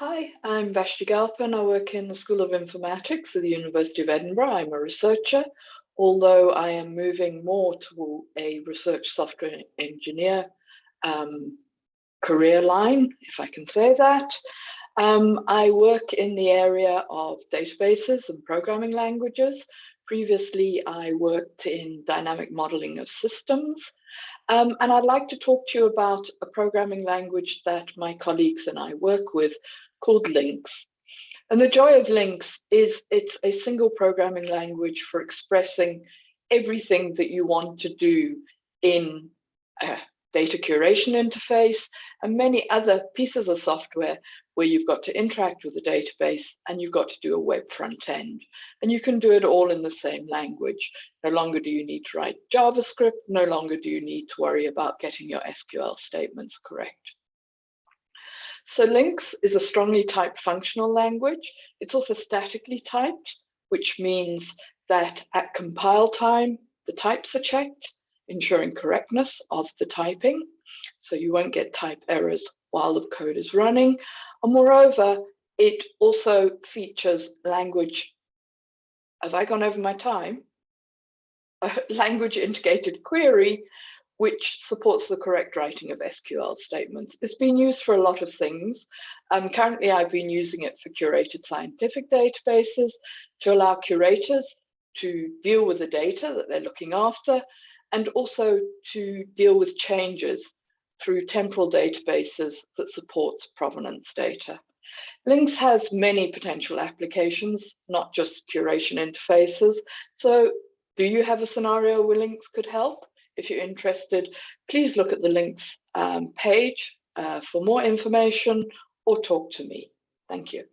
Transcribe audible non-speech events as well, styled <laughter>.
Hi, I'm Vashti Galpin. I work in the School of Informatics at the University of Edinburgh. I'm a researcher, although I am moving more to a research software engineer um, career line, if I can say that. Um, I work in the area of databases and programming languages. Previously, I worked in dynamic modeling of systems. Um, and I'd like to talk to you about a programming language that my colleagues and I work with called Links. And the joy of Links is it's a single programming language for expressing everything that you want to do in a data curation interface and many other pieces of software where you've got to interact with the database and you've got to do a web front end. And you can do it all in the same language. No longer do you need to write JavaScript, no longer do you need to worry about getting your SQL statements correct. So Links is a strongly typed functional language. It's also statically typed, which means that at compile time, the types are checked, ensuring correctness of the typing. So you won't get type errors while the code is running. And moreover, it also features language. Have I gone over my time? <laughs> A language integrated query, which supports the correct writing of SQL statements. It's been used for a lot of things. Um, currently, I've been using it for curated scientific databases to allow curators to deal with the data that they're looking after and also to deal with changes through temporal databases that support provenance data. Links has many potential applications, not just curation interfaces. So do you have a scenario where Links could help? If you're interested, please look at the links um, page uh, for more information or talk to me. Thank you.